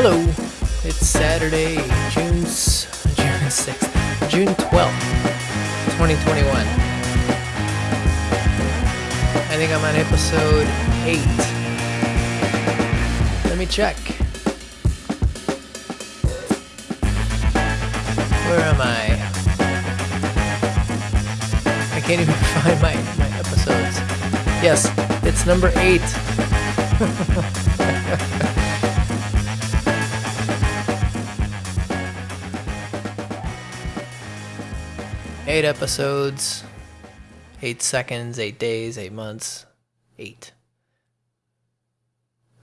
Hello, it's Saturday, June June sixth, June twelfth, twenty twenty one. I think I'm on episode eight. Let me check. Where am I? I can't even find my, my episodes. Yes, it's number eight. Eight episodes, eight seconds, eight days, eight months, eight.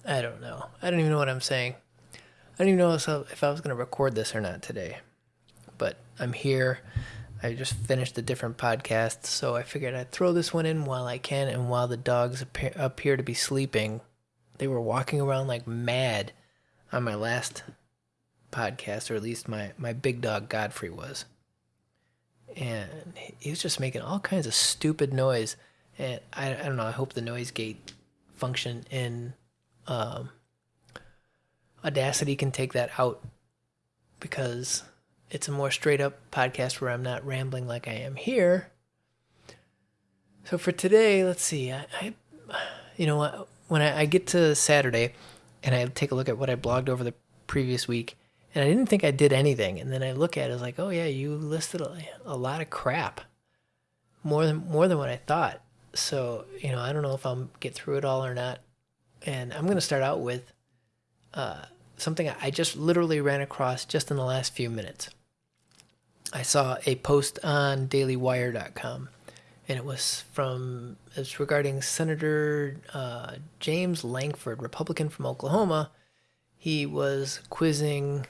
I don't know. I don't even know what I'm saying. I don't even know if I was going to record this or not today. But I'm here. I just finished a different podcast, so I figured I'd throw this one in while I can and while the dogs appear, appear to be sleeping. They were walking around like mad on my last podcast, or at least my, my big dog Godfrey was and he was just making all kinds of stupid noise. And I, I don't know. I hope the noise gate function in um, Audacity can take that out because it's a more straight up podcast where I'm not rambling like I am here. So for today, let's see. I, I you know? When I, I get to Saturday and I take a look at what I blogged over the previous week, and I didn't think I did anything. And then I look at it, I was like, oh yeah, you listed a, a lot of crap, more than more than what I thought. So you know, I don't know if I'm get through it all or not. And I'm gonna start out with uh, something I just literally ran across just in the last few minutes. I saw a post on DailyWire.com, and it was from it's regarding Senator uh, James Lankford, Republican from Oklahoma. He was quizzing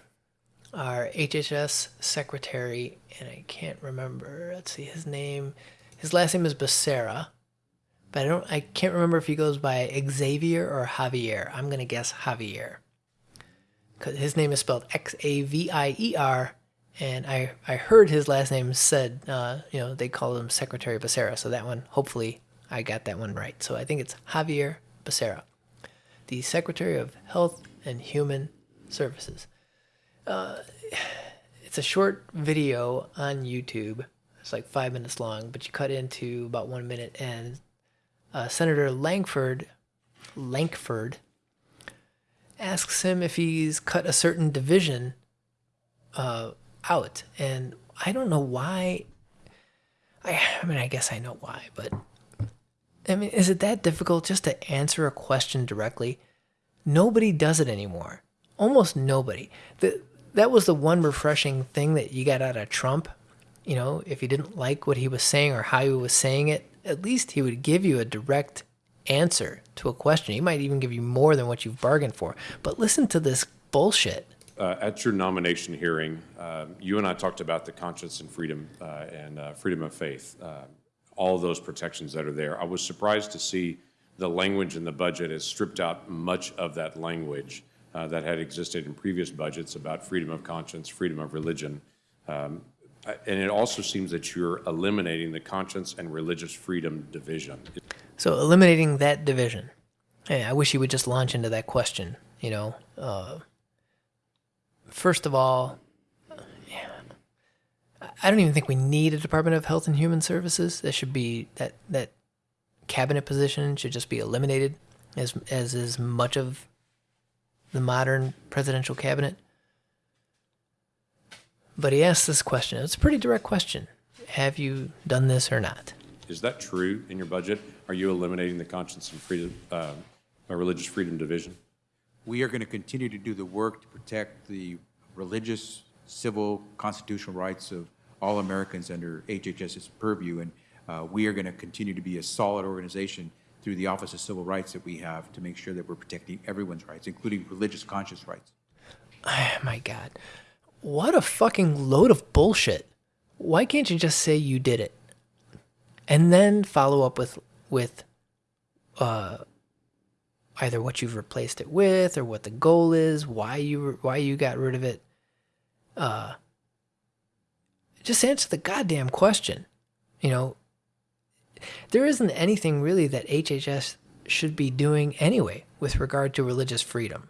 our HHS secretary, and I can't remember. Let's see his name. His last name is Becerra, but I don't. I can't remember if he goes by Xavier or Javier. I'm gonna guess Javier, because his name is spelled X A V I E R, and I I heard his last name said. Uh, you know, they call him Secretary Becerra, so that one. Hopefully, I got that one right. So I think it's Javier Becerra, the Secretary of Health and Human Services. Uh, it's a short video on YouTube. It's like five minutes long, but you cut into about one minute, and uh, Senator Lankford, Lankford, asks him if he's cut a certain division uh, out, and I don't know why. I, I mean, I guess I know why, but I mean, is it that difficult just to answer a question directly? Nobody does it anymore. Almost nobody. The that was the one refreshing thing that you got out of Trump. You know, if you didn't like what he was saying or how he was saying it, at least he would give you a direct answer to a question. He might even give you more than what you've bargained for. But listen to this bullshit. Uh, at your nomination hearing, uh, you and I talked about the conscience and freedom uh, and uh, freedom of faith, uh, all those protections that are there. I was surprised to see the language in the budget has stripped out much of that language uh, that had existed in previous budgets about freedom of conscience, freedom of religion. Um, and it also seems that you're eliminating the conscience and religious freedom division. So eliminating that division. Hey, I wish you would just launch into that question. You know, uh, first of all, I don't even think we need a Department of Health and Human Services. That should be that that cabinet position should just be eliminated as as is much of the modern presidential cabinet. But he asked this question. It's a pretty direct question. Have you done this or not? Is that true in your budget? Are you eliminating the conscience and freedom, uh, religious freedom division? We are going to continue to do the work to protect the religious, civil, constitutional rights of all Americans under HHS's purview, and uh, we are going to continue to be a solid organization through the Office of Civil Rights that we have to make sure that we're protecting everyone's rights, including religious conscience rights. Oh, my God. What a fucking load of bullshit. Why can't you just say you did it? And then follow up with with uh either what you've replaced it with or what the goal is, why you why you got rid of it. Uh just answer the goddamn question. You know, there isn't anything really that HHS should be doing anyway with regard to religious freedom.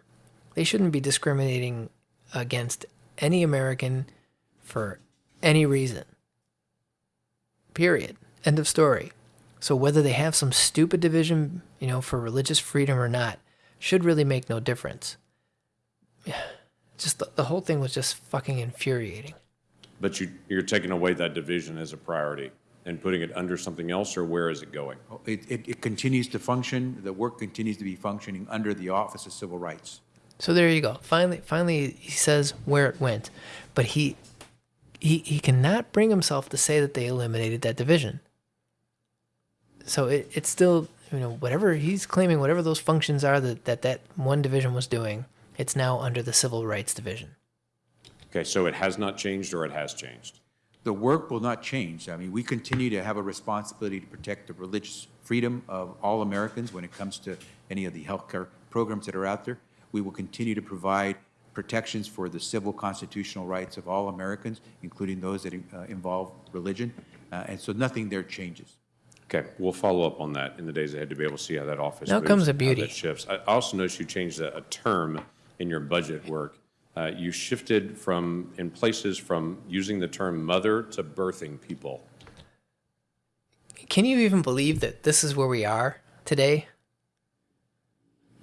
They shouldn't be discriminating against any American for any reason. Period. End of story. So whether they have some stupid division, you know, for religious freedom or not, should really make no difference. Yeah. Just the, the whole thing was just fucking infuriating. But you, you're taking away that division as a priority and putting it under something else, or where is it going? Oh, it, it, it continues to function, the work continues to be functioning under the Office of Civil Rights. So there you go. Finally, finally, he says where it went, but he he he cannot bring himself to say that they eliminated that division. So it, it's still you know whatever he's claiming, whatever those functions are that that that one division was doing, it's now under the civil rights division. Okay, so it has not changed or it has changed? The work will not change. I mean, we continue to have a responsibility to protect the religious freedom of all Americans when it comes to any of the healthcare programs that are out there. We will continue to provide protections for the civil constitutional rights of all Americans, including those that uh, involve religion. Uh, and so nothing there changes. Okay, we'll follow up on that in the days ahead to be able to see how that office Now moves, comes the how beauty. that shifts. I also noticed you changed a, a term in your budget work. Uh, you shifted from, in places, from using the term mother to birthing people. Can you even believe that this is where we are today?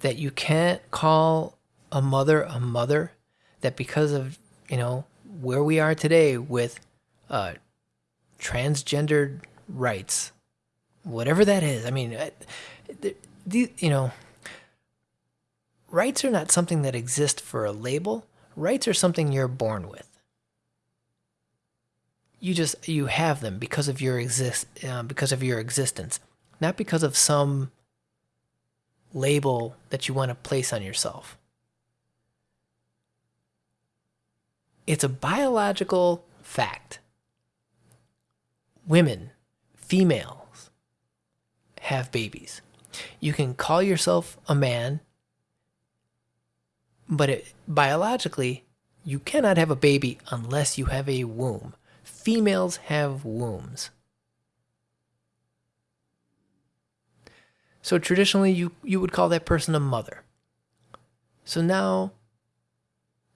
That you can't call a mother a mother? That because of, you know, where we are today with uh, transgendered rights, whatever that is, I mean, the, the, you know, rights are not something that exist for a label, rights are something you're born with. You just you have them because of your exist uh, because of your existence not because of some label that you want to place on yourself. It's a biological fact. Women females have babies. You can call yourself a man but it, biologically you cannot have a baby unless you have a womb females have wombs. So traditionally, you, you would call that person a mother. So now,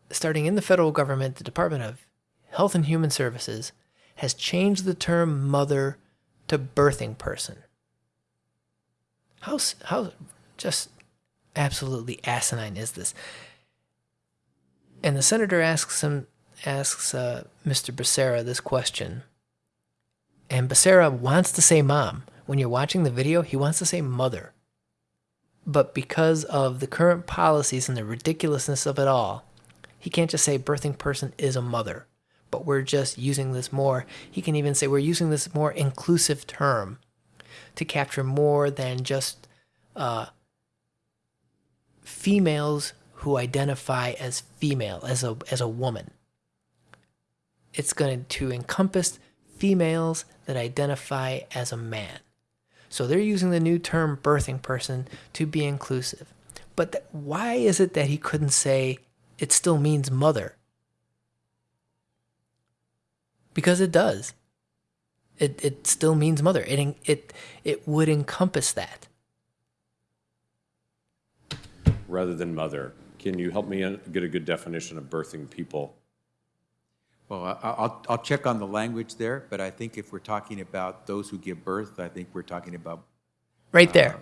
starting in the federal government, the Department of Health and Human Services has changed the term mother to birthing person. How, how just absolutely asinine is this? And the senator asks him, asks uh, Mr. Becerra this question. And Becerra wants to say mom. When you're watching the video, he wants to say mother. But because of the current policies and the ridiculousness of it all, he can't just say birthing person is a mother. But we're just using this more. He can even say we're using this more inclusive term to capture more than just uh, females who identify as female, as a, as a woman it's going to encompass females that identify as a man. So they're using the new term birthing person to be inclusive. But th- why is it that he couldn't say it still means mother? Because it does. It, it still means mother. It, it, it would encompass that. Rather than mother, can you help me uh, get a good definition of birthing people? Well, I- I'll, I'll check on the language there, but I think if we're talking about those who give birth, I think we're talking about. Right there.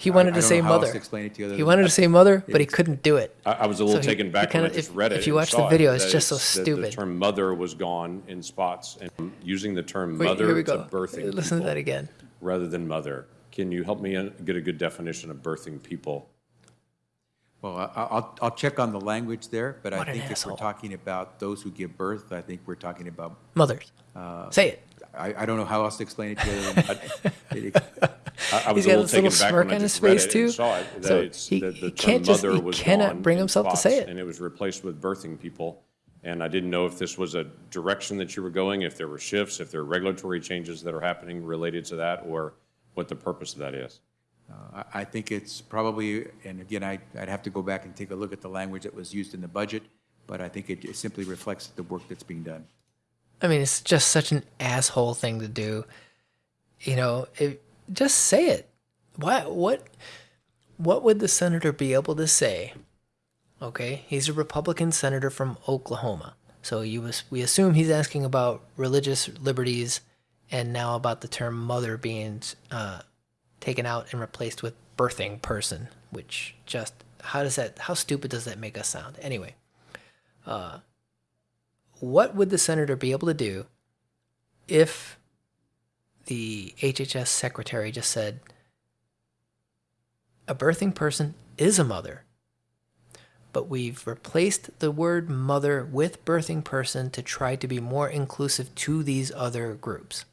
He wanted I to don't say know how else mother. to explain it to you other He than wanted to say mother, but he couldn't do it. I, I was a little So taken he back when I kinda- just if- read it. if you watch the saw it, video, it's just so that The stupid. term mother was gone in spots, and using the term Wait, mother here we to birthing Listen to that again. rather than mother. Can you help me uh, get a good definition of birthing people? Well, I- I'll, I'll check on the language there, but I What an think if asshole. we're talking about those who give birth, I think we're talking about, Mothers. Uh, say it. I, I don't know how else to explain it to you. other than- it- I, I was He's a got little this taken little back smirk I on his just read face, it too. and saw it. That So it's, he- the, he the term can't just- mother he was cannot gone bring in himself to say spots, it. and it was replaced with birthing people. And I didn't know if this was a direction that you were going, if there were shifts, if there are regulatory changes that are happening related to that, or what the purpose of that is. I I think it's probably, and again, I, I'd have to go back and take a look at the language that was used in the budget, but I think it simply reflects the work that's being done. I mean, it's just such an asshole thing to do. You know, if, just say it. Why? What? What would the senator be able to say Okay, he's a Republican senator from Oklahoma. So you we assume he's asking about religious liberties, and now about the term mother being uh, taken out and replaced with birthing person, which just how does that how stupid does that make us sound? Anyway, uh, what would the senator be able to do if the HHS secretary just said a birthing person is a mother, but we've replaced the word mother with birthing person to try to be more inclusive to these other groups.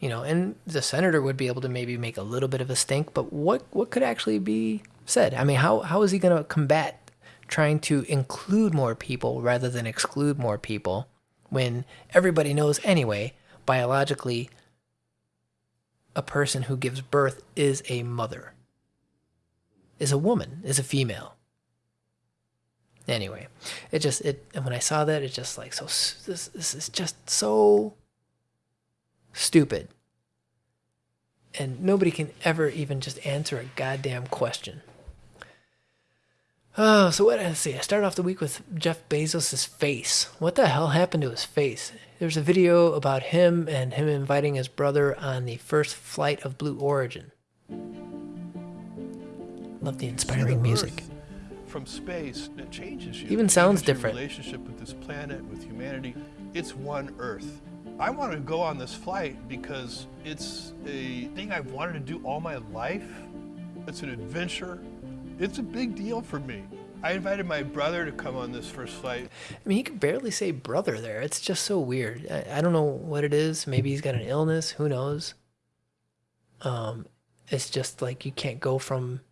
You know, and the senator would be able to maybe make a little bit of a stink, but what what could actually be said? I mean, how how is he going to combat trying to include more people rather than exclude more people when everybody knows anyway, biologically a person who gives birth is a mother, is a woman, is a female. Anyway, it just it and when I saw that, it just like so this this is just so stupid, and nobody can ever even just answer a goddamn question. Oh, so what? Let's see. I started off the week with Jeff Bezos' face. What the hell happened to his face? There's a video about him and him inviting his brother on the first flight of Blue Origin. Love the inspiring music. From space it changes you. Even sounds different. Relationship with this planet, with humanity. It's one Earth. I want to go on this flight because it's a thing I've wanted to do all my life. It's an adventure. It's a big deal for me. I invited my brother to come on this first flight. I mean, he could barely say brother there. It's just so weird. I, I don't know what it is. Maybe he's got an illness. Who knows? Um, it's just like you can't go from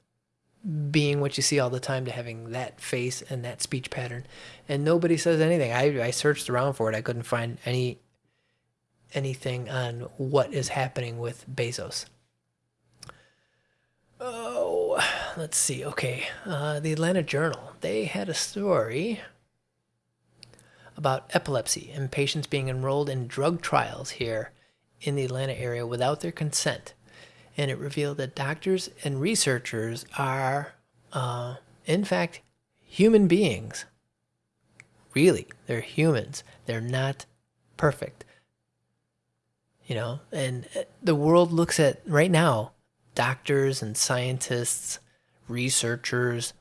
being what you see all the time to having that face and that speech pattern, and nobody says anything. I I searched around for it. I couldn't find any anything on what is happening with Bezos. Oh, let's see. Okay, uh, the Atlanta Journal. They had a story about epilepsy and patients being enrolled in drug trials here in the Atlanta area without their consent. And it revealed that doctors and researchers are, uh, in fact, human beings. Really, they're humans. They're not perfect. You know, and uh, the world looks at right now doctors and scientists, researchers,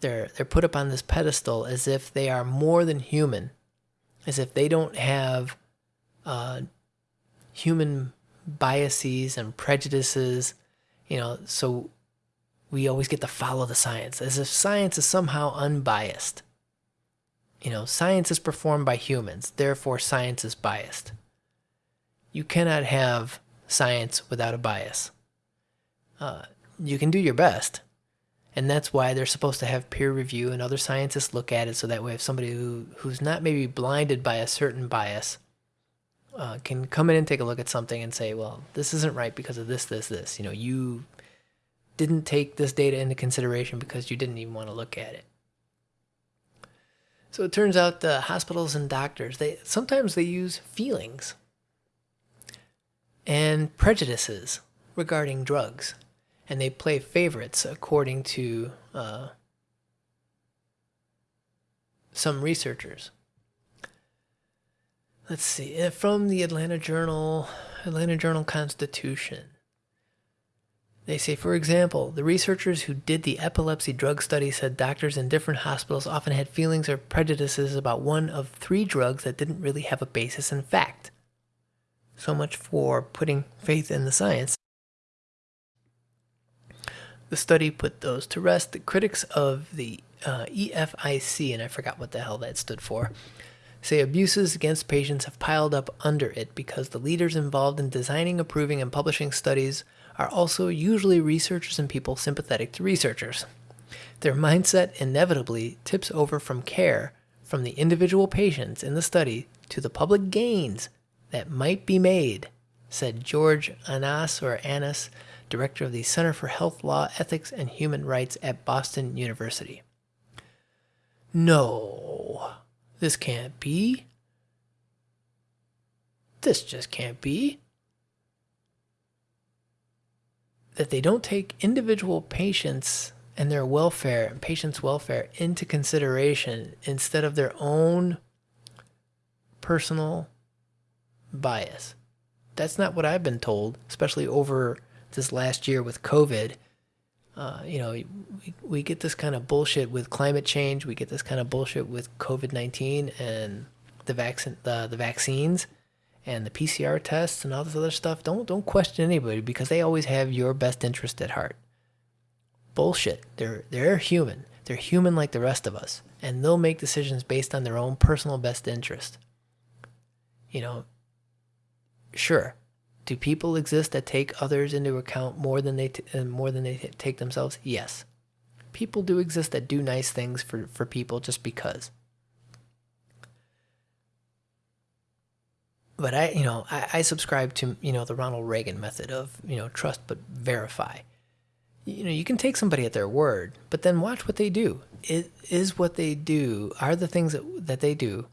they're they're put up on this pedestal as if they are more than human, as if they don't have uh, human biases and prejudices, you know. So we always get to follow the science, as if science is somehow unbiased. You know, science is performed by humans, therefore science is biased. You cannot have science without a bias. Uh, you can do your best, and that's why they're supposed to have peer review and other scientists look at it so that way if somebody who, who's not maybe blinded by a certain bias uh, can come in and take a look at something and say well this isn't right because of this this this. You know you didn't take this data into consideration because you didn't even want to look at it. So it turns out the hospitals and doctors they sometimes they use feelings and prejudices regarding drugs and they play favorites according to uh, some researchers. Let's see, uh, from the Atlanta Journal, Atlanta Journal Constitution. They say, for example, the researchers who did the epilepsy drug study said doctors in different hospitals often had feelings or prejudices about one of three drugs that didn't really have a basis in fact. So much for putting faith in the science. The study put those to rest. The critics of the uh, EFIC, and I forgot what the hell that stood for, say abuses against patients have piled up under it because the leaders involved in designing, approving, and publishing studies are also usually researchers and people sympathetic to researchers. Their mindset inevitably tips over from care from the individual patients in the study to the public gains that might be made, said George Anas or Annas, director of the Center for Health Law, Ethics, and Human Rights at Boston University. No, this can't be. This just can't be. That they don't take individual patients and their welfare and patients' welfare into consideration instead of their own personal bias. That's not what I've been told, especially over this last year with COVID. Uh, you know, we, we get this kind of bullshit with climate change. We get this kind of bullshit with COVID nineteen and the vaccine, the the vaccines, and the PCR tests and all this other stuff. Don't don't question anybody because they always have your best interest at heart. Bullshit. They're they're human. They're human like the rest of us, and they'll make decisions based on their own personal best interest. You know, sure do people exist that take others into account more than they t- uh, more than they t- take themselves? Yes. People do exist that do nice things for, for people just because. But I, you know, I, I subscribe to you know the Ronald Reagan method of you know trust but verify. You know, you can take somebody at their word, but then watch what they do. It is what they do. Are the things that that they do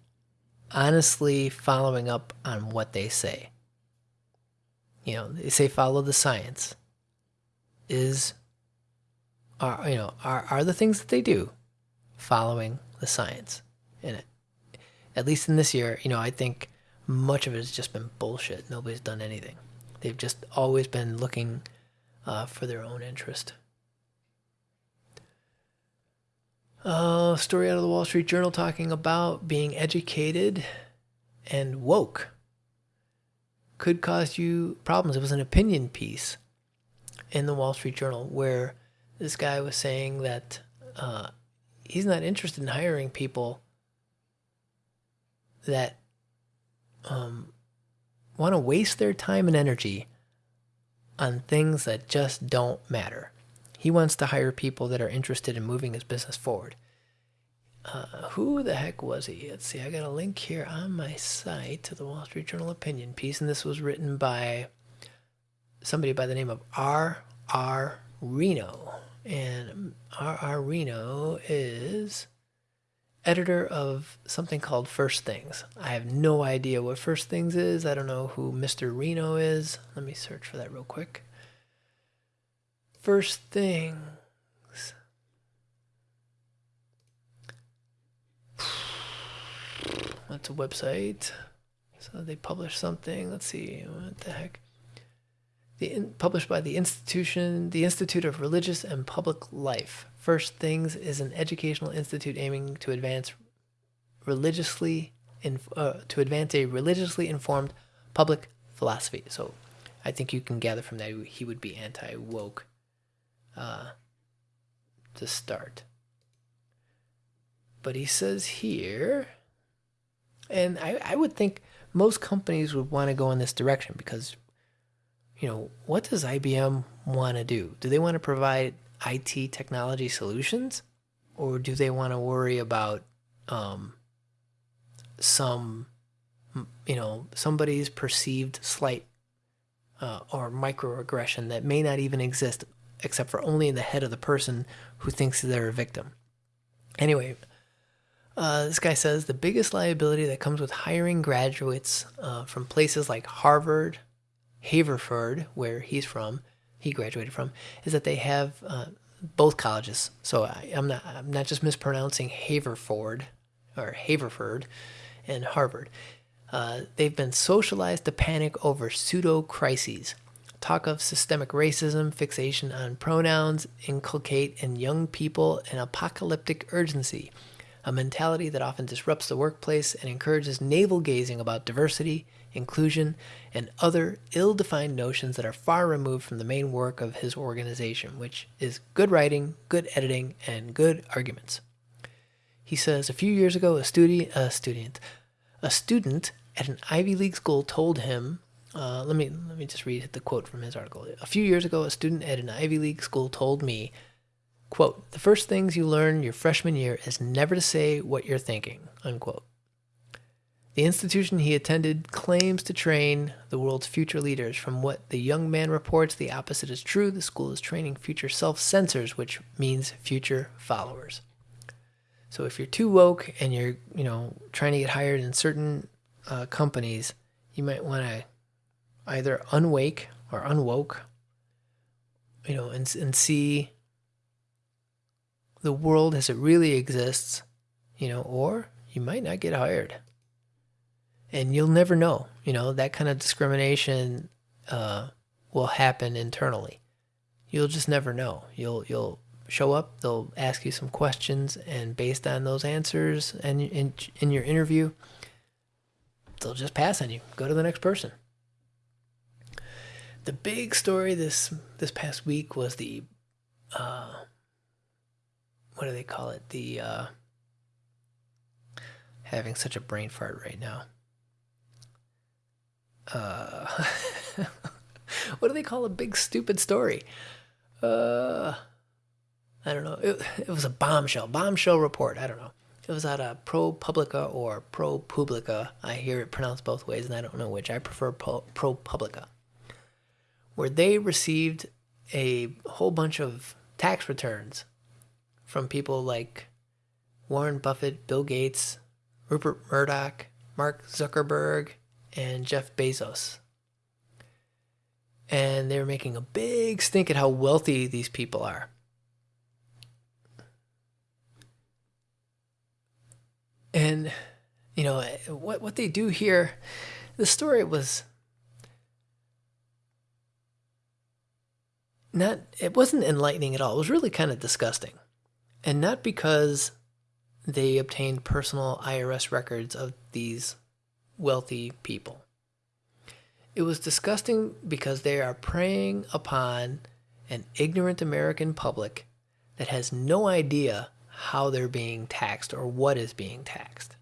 honestly following up on what they say? You know they say follow the science is are you know are are the things that they do following the science in it. At least in this year you know i think much of it has just been bullshit. Nobody's done anything. They've just always been looking uh, for their own interest. Uh, story out of the wall street journal talking about being educated and woke could cause you problems. It was an opinion piece in the Wall Street Journal where this guy was saying that uh, he's not interested in hiring people that um, want to waste their time and energy on things that just don't matter. He wants to hire people that are interested in moving his business forward. Uh, who the heck was he? Let's see. I got a link here on my site to the Wall Street Journal opinion piece, and this was written by somebody by the name of R. R. Reno, and R. R. Reno is editor of something called First Things. I have no idea what First Things is. I don't know who Mr. Reno is. Let me search for that real quick. First Thing That's a website. So they publish something. Let's see what the heck. The in, published by the institution, the Institute of Religious and Public Life. First Things is an educational institute aiming to advance religiously in, uh, to advance a religiously informed public philosophy. So, I think you can gather from that he would be anti woke. Uh, to start. But he says here and I, I would think most companies would want to go in this direction because, you know, what does IBM want to do? Do they want to provide IT technology solutions? Or do they want to worry about um, some, you know, somebody's perceived slight uh, or microaggression that may not even exist except for only in the head of the person who thinks they're a victim? Anyway, uh, this guy says the biggest liability that comes with hiring graduates uh, from places like Harvard, Haverford, where he's from, he graduated from, is that they have uh, both colleges. So I, am not I'm not just mispronouncing Haverford or Haverford and Harvard. Uh, they've been socialized to panic over pseudo crises. Talk of systemic racism, fixation on pronouns, inculcate in young people an apocalyptic urgency a mentality that often disrupts the workplace and encourages navel gazing about diversity, inclusion, and other ill defined notions that are far removed from the main work of his organization, which is good writing, good editing, and good arguments. He says a few years ago, a, studi- a student, a student at an Ivy League school told him, uh, let me let me just read the quote from his article. A few years ago, a student at an Ivy League school told me Quote, the first things you learn your freshman year is never to say what you're thinking, unquote. The institution he attended claims to train the world's future leaders. From what the young man reports, the opposite is true. The school is training future self censors, which means future followers. So if you're too woke and you're, you know, trying to get hired in certain uh, companies, you might want to either unwake or unwoke, you know, and, and see the world as it really exists, you know, or you might not get hired. And you'll never know, you know, that kind of discrimination uh, will happen internally. You'll just never know. You'll you'll show up, they'll ask you some questions, and based on those answers and in, in your interview, they'll just pass on you. Go to the next person. The big story this this past week was the uh, what do they call it? The uh, having such a brain fart right now. Uh, what do they call a big stupid story? Uh, I don't know. It, it was a bombshell, bombshell report. I don't know. It was out of ProPublica or ProPublica. I hear it pronounced both ways, and I don't know which. I prefer ProPublica, where they received a whole bunch of tax returns from people like Warren Buffett, Bill Gates, Rupert Murdoch, Mark Zuckerberg, and Jeff Bezos. And they were making a big stink at how wealthy these people are. And, you know, what, what they do here, the story was not, it wasn't enlightening at all. It was really kind of disgusting. And not because they obtained personal IRS records of these wealthy people. It was disgusting because they are preying upon an ignorant American public that has no idea how they're being taxed or what is being taxed.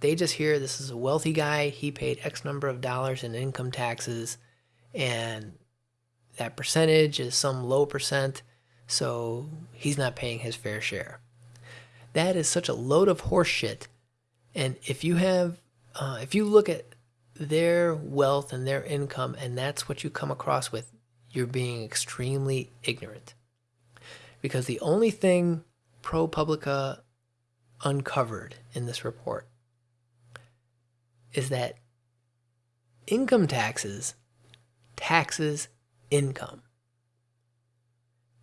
They just hear this is a wealthy guy, he paid X number of dollars in income taxes, and that percentage is some low percent, so he's not paying his fair share. That is such a load of horseshit. And if you have, uh, if you look at their wealth and their income, and that's what you come across with, you're being extremely ignorant. Because the only thing ProPublica uncovered in this report is that income taxes taxes income.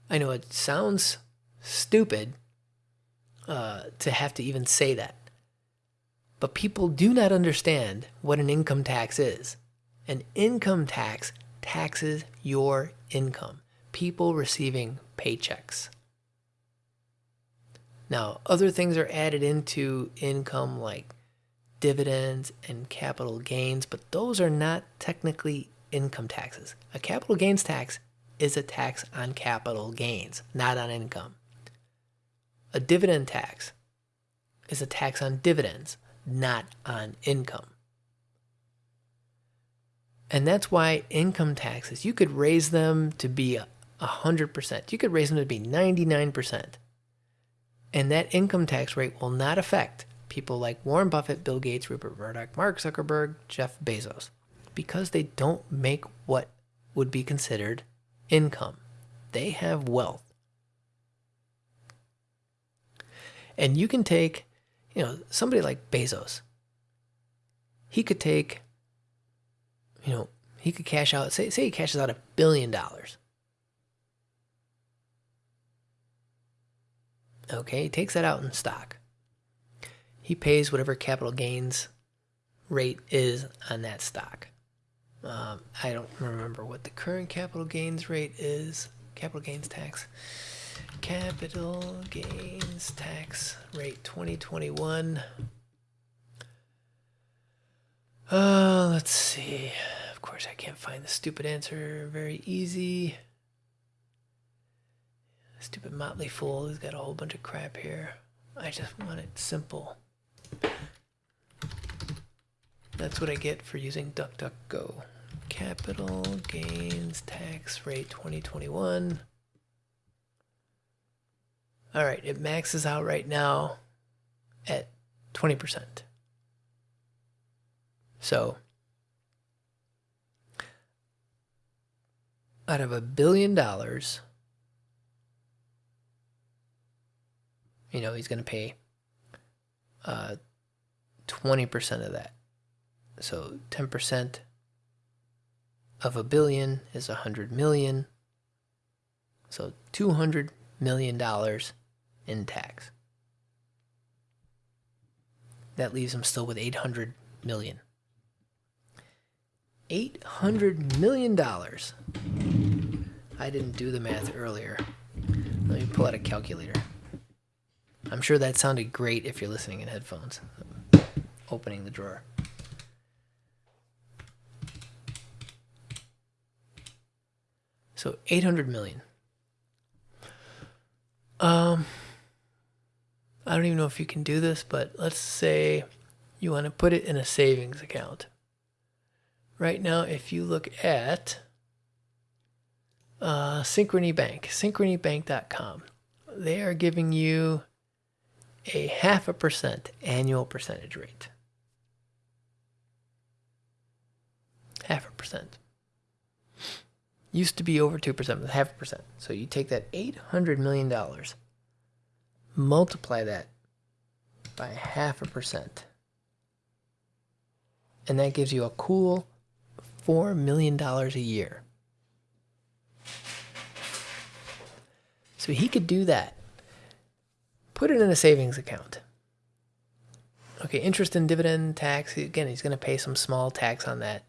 I know it sounds stupid uh, to have to even say that, but people do not understand what an income tax is. An income tax taxes your income, people receiving paychecks. Now, other things are added into income like dividends and capital gains, but those are not technically income taxes. A capital gains tax is a tax on capital gains, not on income. A dividend tax is a tax on dividends, not on income. And that's why income taxes, you could raise them to be 100%. You could raise them to be 99%. And that income tax rate will not affect people like Warren Buffett, Bill Gates, Rupert Murdoch, Mark Zuckerberg, Jeff Bezos, because they don't make what would be considered income. They have wealth. And you can take, you know, somebody like Bezos. He could take, you know, he could cash out, say, say he cashes out a billion dollars. Okay, he takes that out in stock. He pays whatever capital gains rate is on that stock. Um, I don't remember what the current capital gains rate is. Capital gains tax. Capital gains tax rate 2021. Uh, let's see. Of course, I can't find the stupid answer very easy. Stupid motley fool who's got a whole bunch of crap here. I just want it simple. That's what I get for using DuckDuckGo. Capital gains tax rate 2021. All right, it maxes out right now at 20%. So, out of a billion dollars, you know, he's going to pay uh, 20% of that. So 10% of a billion is a 100 million. So 200 million dollars in tax. That leaves him still with 800 million. 800 million dollars. I didn't do the math earlier. Let me pull out a calculator. I'm sure that sounded great if you're listening in headphones. Opening the drawer. So 800 million. Um I don't even know if you can do this, but let's say you want to put it in a savings account. Right now, if you look at uh, Synchrony Bank, synchronybank.com, they are giving you a half a percent annual percentage rate. Half a percent. Used to be over 2%, but half a percent. So you take that $800 million multiply that by half a percent. And that gives you a cool $4 million a year. So he could do that. Put it in a savings account. Okay, interest and dividend tax, again, he's going to pay some small tax on that.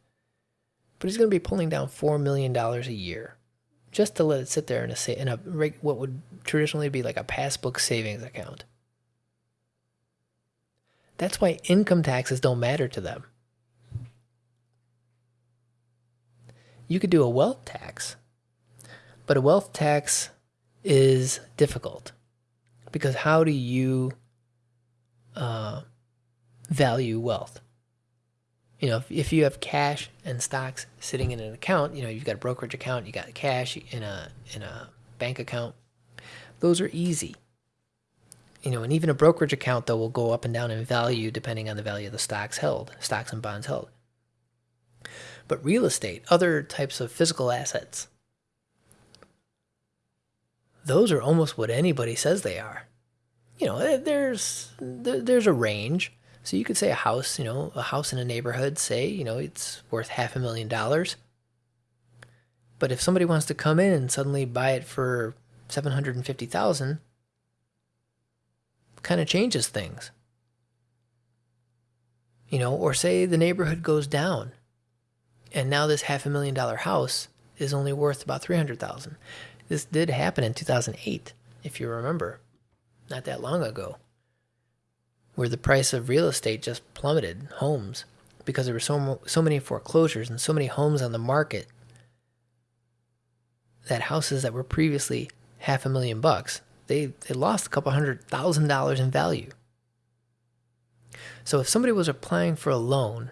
But he's going to be pulling down $4 million a year just to let it sit there in a in a what would traditionally be like a passbook savings account. That's why income taxes don't matter to them. You could do a wealth tax, but a wealth tax is difficult because how do you uh, value wealth? You know, if, if you have cash and stocks sitting in an account, you know, you've got a brokerage account, you got cash in a in a bank account. Those are easy. You know, and even a brokerage account though will go up and down in value depending on the value of the stocks held, stocks and bonds held. But real estate, other types of physical assets, those are almost what anybody says they are. You know, eh, there's there's a range so you could say a house, you know, a house in a neighborhood, say, you know, it's worth half a million dollars. But if somebody wants to come in and suddenly buy it for 750,000, kind of changes things. You know, or say the neighborhood goes down and now this half a million dollar house is only worth about 300,000. This did happen in 2008, if you remember, not that long ago where the price of real estate just plummeted, homes, because there were so so many foreclosures and so many homes on the market that houses that were previously half a million bucks, they they lost a couple hundred thousand dollars in value. So if somebody was applying for a loan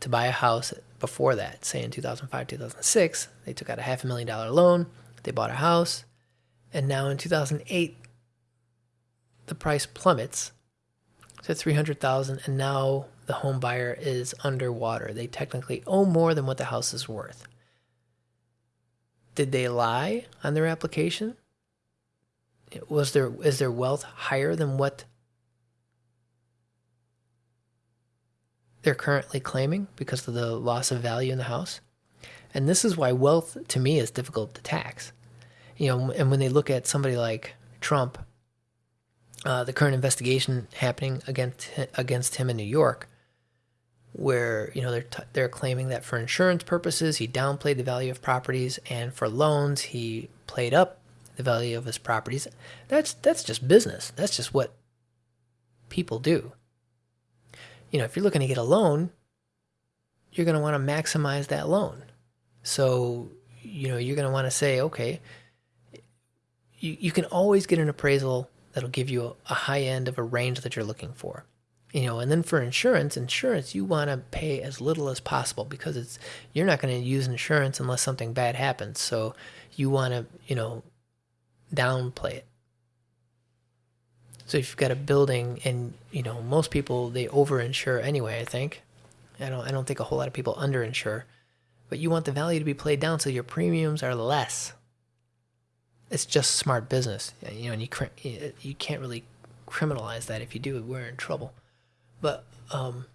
to buy a house before that, say in 2005, 2006, they took out a half a million dollar loan, they bought a house, and now in 2008 the price plummets to 300,000 and now the home buyer is underwater. They technically owe more than what the house is worth. Did they lie on their application? Was there is their wealth higher than what they're currently claiming because of the loss of value in the house? And this is why wealth to me is difficult to tax. You know, and when they look at somebody like Trump uh, the current investigation happening against against him in New York, where you know they're t- they're claiming that for insurance purposes he downplayed the value of properties, and for loans he played up the value of his properties. That's that's just business. That's just what people do. You know, if you're looking to get a loan, you're going to want to maximize that loan. So, you know, you're going to want to say, okay, you, you can always get an appraisal that'll give you a, high end of a range that you're looking for. You know and then for insurance insurance you want to pay as little as possible because it's you're not going to use insurance unless something bad happens. So you want to you know downplay it. So if you've got a building and you know most people they overinsure anyway i think. I don't i don't think a whole lot of people underinsure but you want the value to be played down so your premiums are less it's just smart business, you know, and you you can't really criminalize that. If you do, we're in trouble. But um,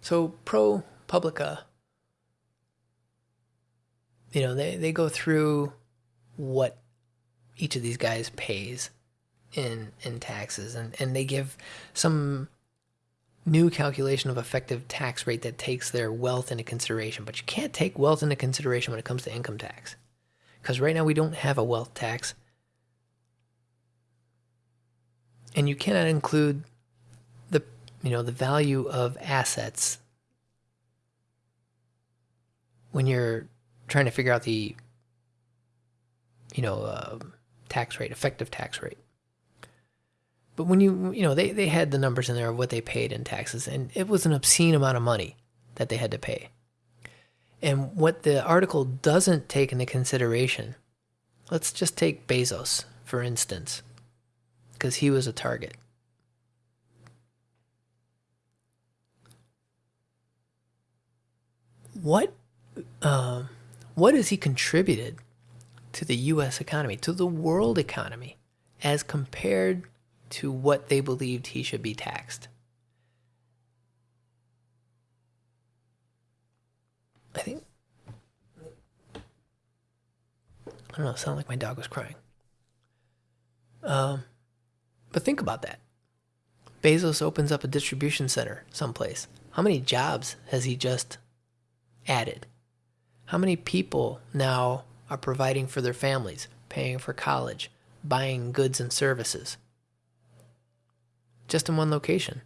so ProPublica, you know, they they go through what each of these guys pays in in taxes and and they give some new calculation of effective tax rate that takes their wealth into consideration but you can't take wealth into consideration when it comes to income tax because right now we don't have a wealth tax. And you cannot include the you know the value of assets when you're trying to figure out the you know uh, tax rate effective tax rate. But when you you know they, they had the numbers in there of what they paid in taxes and it was an obscene amount of money that they had to pay and what the article doesn't take into consideration let's just take bezos for instance because he was a target what um, what has he contributed to the U.S. economy, to the world economy, as compared to what they believed he should be taxed? I think. I don't know, it sounded like my dog was crying. Um, but think about that. Bezos opens up a distribution center someplace. How many jobs has he just added? How many people now are providing for their families, paying for college, buying goods and services? Just in one location.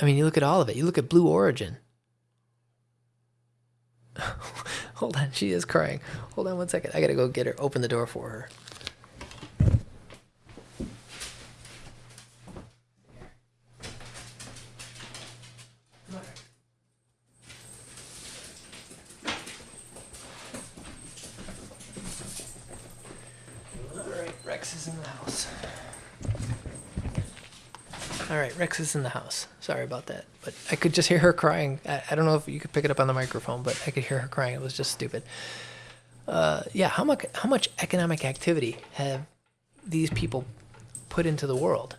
I mean, you look at all of it. You look at Blue Origin. Hold on, she is crying. Hold on one second. I gotta go get her, open the door for her. All right, Rex is in the house. All right, Rex is in the house. Sorry about that, but I could just hear her crying. I, I don't know if you could pick it up on the microphone, but I could hear her crying. It was just stupid. Uh, yeah, how much how much economic activity have these people put into the world?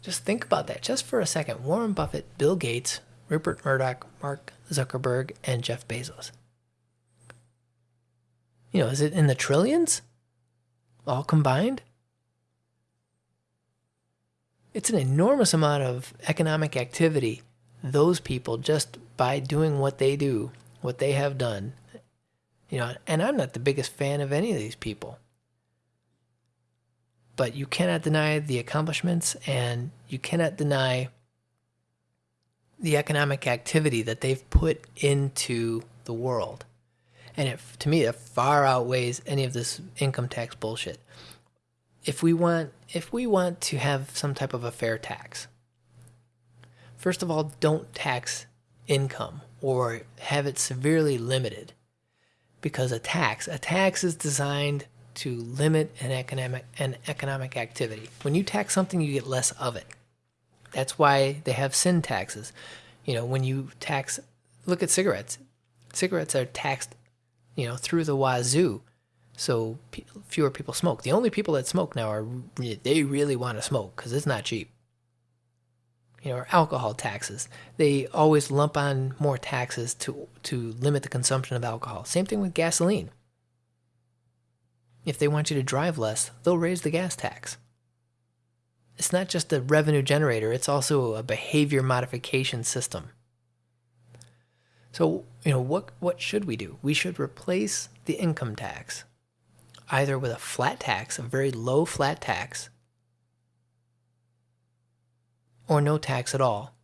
Just think about that, just for a second. Warren Buffett, Bill Gates, Rupert Murdoch, Mark Zuckerberg, and Jeff Bezos. You know, is it in the trillions? All combined? It's an enormous amount of economic activity, those people, just by doing what they do, what they have done. You know, and I'm not the biggest fan of any of these people. But you cannot deny the accomplishments and you cannot deny the economic activity that they've put into the world. And it, to me, it far outweighs any of this income tax bullshit. If we want, if we want to have some type of a fair tax, first of all, don't tax income or have it severely limited, because a tax, a tax is designed to limit an economic an economic activity. When you tax something, you get less of it. That's why they have sin taxes. You know, when you tax, look at cigarettes. Cigarettes are taxed you know, through the wazoo. So fewer people smoke. The only people that smoke now are re- they really want to smoke because it's not cheap. You know, or alcohol taxes. They always lump on more taxes to to limit the consumption of alcohol. Same thing with gasoline. If they want you to drive less, they'll raise the gas tax. It's not just a revenue generator, it's also a behavior modification system. So, you know, what what should we do? We should replace the income tax either with a flat tax, a very low flat tax, or no tax at all,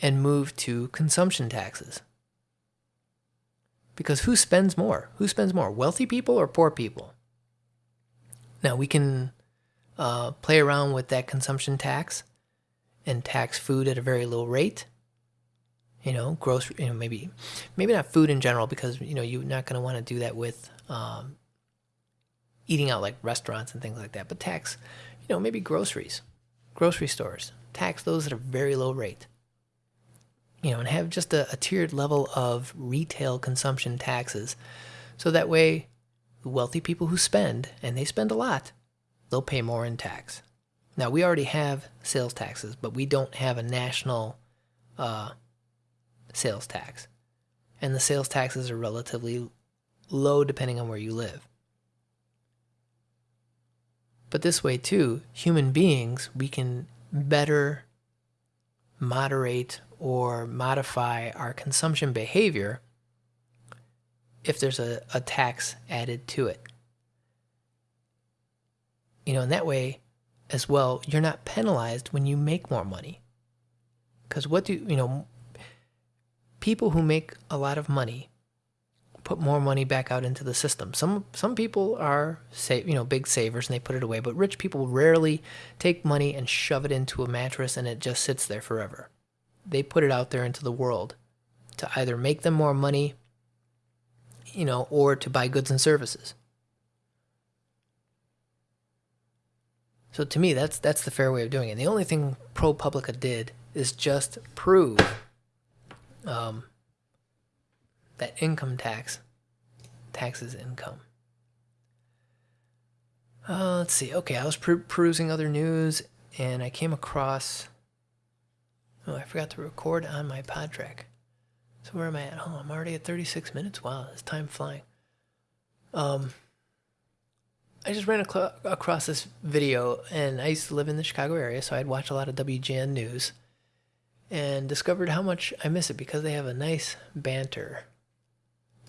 and move to consumption taxes. Because who spends more? Who spends more? Wealthy people or poor people? Now, we can uh, play around with that consumption tax and tax food at a very low rate you know, grocery, you know, maybe, maybe not food in general, because you know you're not going to want to do that with um, eating out like restaurants and things like that. But tax, you know, maybe groceries, grocery stores, tax those at a very low rate. You know, and have just a, a tiered level of retail consumption taxes, so that way, the wealthy people who spend and they spend a lot, they'll pay more in tax. Now we already have sales taxes, but we don't have a national. Uh, sales tax. And the sales taxes are relatively low depending on where you live. But this way, too, human beings, we can better moderate or modify our consumption behavior if there's a, a tax added to it. You know, in that way, as well, you're not penalized when you make more money. Because what do you know? People who make a lot of money put more money back out into the system. Some some people are say you know big savers and they put it away, but rich people rarely take money and shove it into a mattress and it just sits there forever. They put it out there into the world to either make them more money, you know, or to buy goods and services. So to me, that's that's the fair way of doing it. The only thing ProPublica did is just prove um, that income tax taxes income. Uh, let's see. Okay, I was per- perusing other news and I came across. Oh, I forgot to record on my PodTrak. So where am I at? Oh, I'm already at 36 minutes. Wow, this time flying. Um, I just ran ac- across this video, and I used to live in the Chicago area, so I'd watch a lot of WGN news, and discovered how much I miss it because they have a nice banter.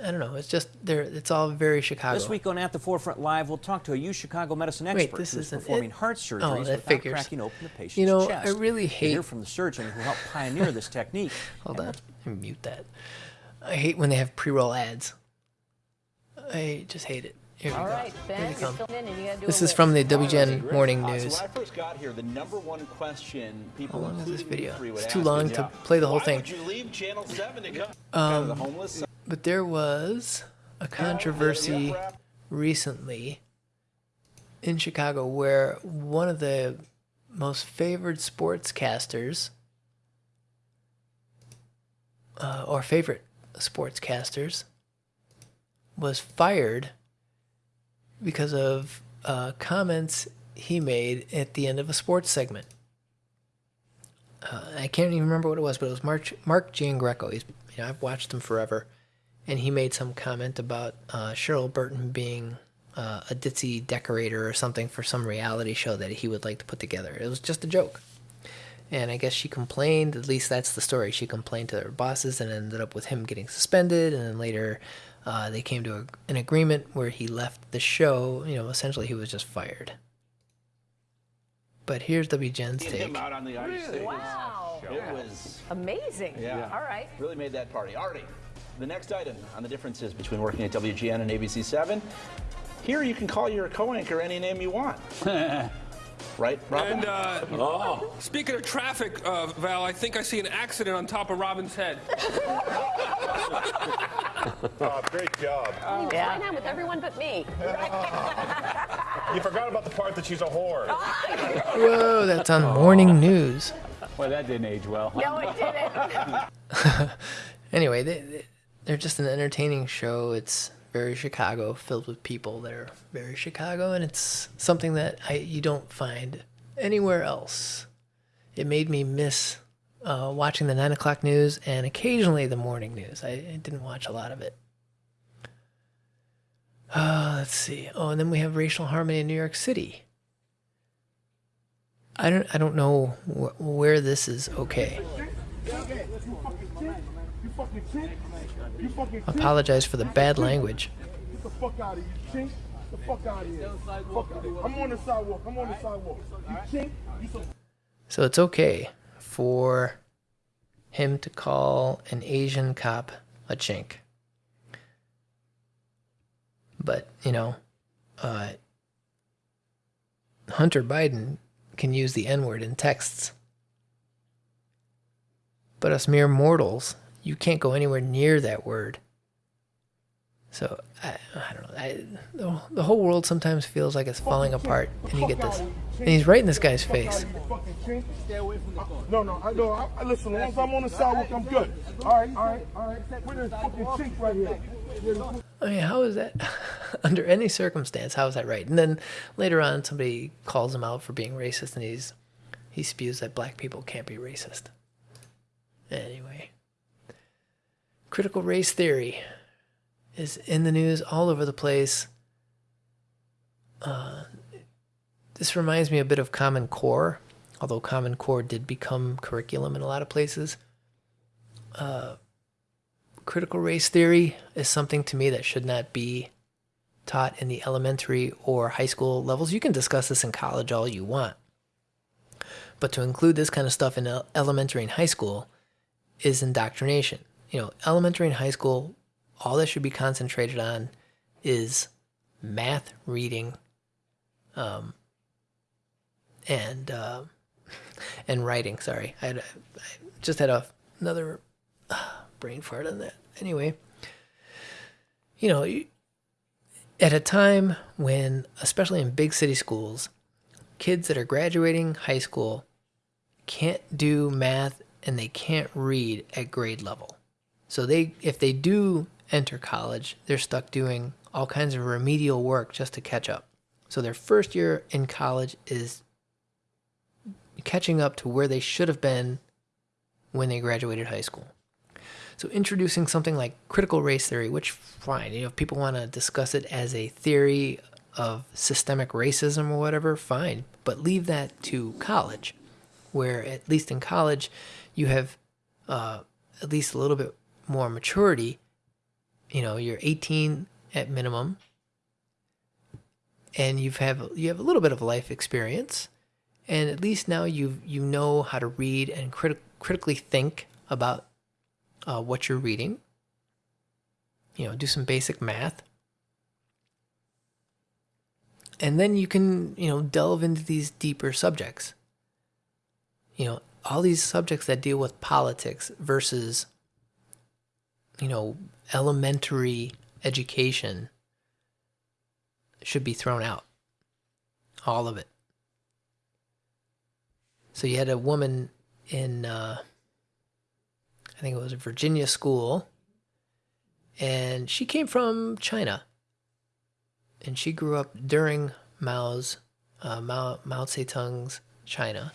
I don't know. It's just there. It's all very Chicago. This week on At the Forefront Live, we'll talk to a U Chicago medicine expert Wait, this who's isn't performing it? heart Oh, surgeries that without figures. cracking open the patient's You know, chest. I really We'll hate- hear from the surgeon who helped pioneer this technique. Hold on. Let mute that. I hate when they have pre-roll ads. I just hate it. Here we All go. right, Here Ben, they you're come. in and you do This a is list. from the All right, WGN great. Morning Uh, News. So when I first got here, the number one question people, How long is this video? you three, would It's too long to yeah, play the whole why thing. would you leave Channel 7 to come Um, to the homeless? But there was a controversy recently in Chicago where one of the most favored sportscasters uh, or favorite sportscasters was fired because of uh, comments he made at the end of a sports segment. Uh, I can't even remember what it was, but it was Mark Mark Giangreco. He's you know I've watched him forever, and he made some comment about uh, Cheryl Burton being uh, a ditzy decorator or something for some reality show that he would like to put together. It was just a joke, and I guess she complained. At least that's the story. She complained to her bosses and ended up with him getting suspended, and then later. Uh, they came to a, an agreement where he left the show. You know, essentially he was just fired. But here's WGN's Seeing him take. out on the ice. It was, Wow. it was Amazing. Yeah. All right. really made that party. Artie, the next item on the differences between working at WGN and ABC 7. Here you can call your co-anchor any name you want. right, Robin? And uh, speaking of traffic, uh, Val, I think I see an accident on top of Robin's head. Oh, great job. Oh, Yeah. Right on with everyone but me. You forgot about the part that she's a whore. Whoa, that's on morning news. Well, that didn't age well. No, it didn't. Anyway, they, they, they're just an entertaining show. It's very Chicago, filled with people that are very Chicago, and it's something that I you don't find anywhere else. It made me miss uh, watching the nine o'clock news and occasionally the morning news. I, I didn't watch a lot of it. Uh, let's see. Oh, and then we have racial harmony in New York City. I don't. I don't know wh- where this is okay. Apologize for the bad language. Get the fuck out of you chink. The fuck out of here. Fuck out of here. I'm on the sidewalk. I'm on the sidewalk. You chink. You some So it's okay for him to call an Asian cop a chink. But, you know, uh, Hunter Biden can use the N word in texts. But us mere mortals, you can't go anywhere near that word. So, I, I don't know. I, the, the whole world sometimes feels like it's falling apart, and you get this. And he's right in this guy's face. Stay away from the. No, no, I know. I, listen. As long as I'm on the sidewalk, I'm good. All right, all right, all right. Where this fucking chink right here? I mean, how is that under any circumstance? How is that right? And then later on, somebody calls him out for being racist, and he's he spews that black people can't be racist. Anyway, critical race theory. is in the news all over the place. Uh, this reminds me a bit of Common Core, although Common Core did become curriculum in a lot of places. Uh, critical race theory is something to me that should not be taught in the elementary or high school levels. You can discuss this in college all you want. But to include this kind of stuff in elementary and high school is indoctrination. You know, elementary and high school, all that should be concentrated on is math, reading, um, and uh, and writing. Sorry, I, had, I just had a, another uh, brain fart on that. Anyway, you know, at a time when, especially in big city schools, kids that are graduating high school can't do math and they can't read at grade level. So they if they do enter college, they're stuck doing all kinds of remedial work just to catch up. So their first year in college is catching up to where they should have been when they graduated high school. So introducing something like critical race theory, which fine, you know, if people want to discuss it as a theory of systemic racism or whatever, fine, but leave that to college, where at least in college, you have uh, at least a little bit more maturity. You know, you're 18 at minimum, and you've have you have a little bit of life experience, and at least now you you know how to read and crit- critically think about uh, what you're reading. You know, do some basic math. And then you can, you know, delve into these deeper subjects. You know, all these subjects that deal with politics versus, you know, elementary education should be thrown out. All of it. So you had a woman in uh, I think it was a Virginia school. And she came from China. And she grew up during Mao's, uh, Mao, Mao Zedong's China.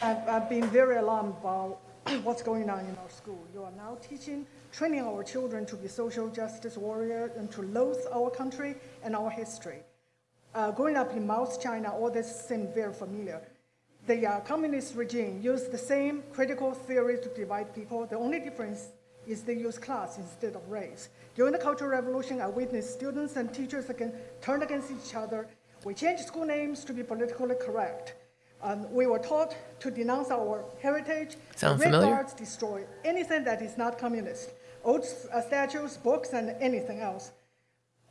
I've, I've been very alarmed about what's going on in our school. You are now teaching, training our children to be social justice warriors and to loathe our country and our history. Uh, growing up in Mao's China, all this seemed very familiar the uh, communist regime used the same critical theory to divide people. The only difference is they use class instead of race. During the Cultural Revolution, I witnessed students and teachers again turn against each other. We changed school names to be politically correct. Um, we were taught to denounce our heritage. Sound Red familiar? Guards destroy anything that is not communist, old uh, statues, books, and anything else.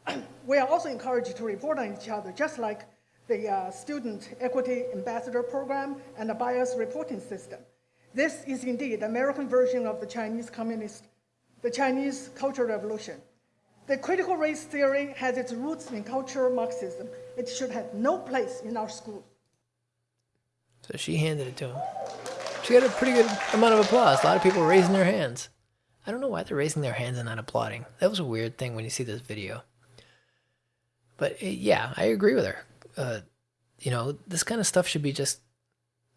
we are also encouraged to report on each other, just like the uh, Student Equity Ambassador Program, and the bias reporting system. This is indeed the American version of the Chinese Communist, the Chinese Cultural Revolution. The critical race theory has its roots in cultural Marxism. It should have no place in our schools. So she handed it to him. She got a pretty good amount of applause. A lot of people raising their hands. I don't know why they're raising their hands and not applauding. That was a weird thing when you see this video. But it, yeah, I agree with her uh, you know, this kind of stuff should be just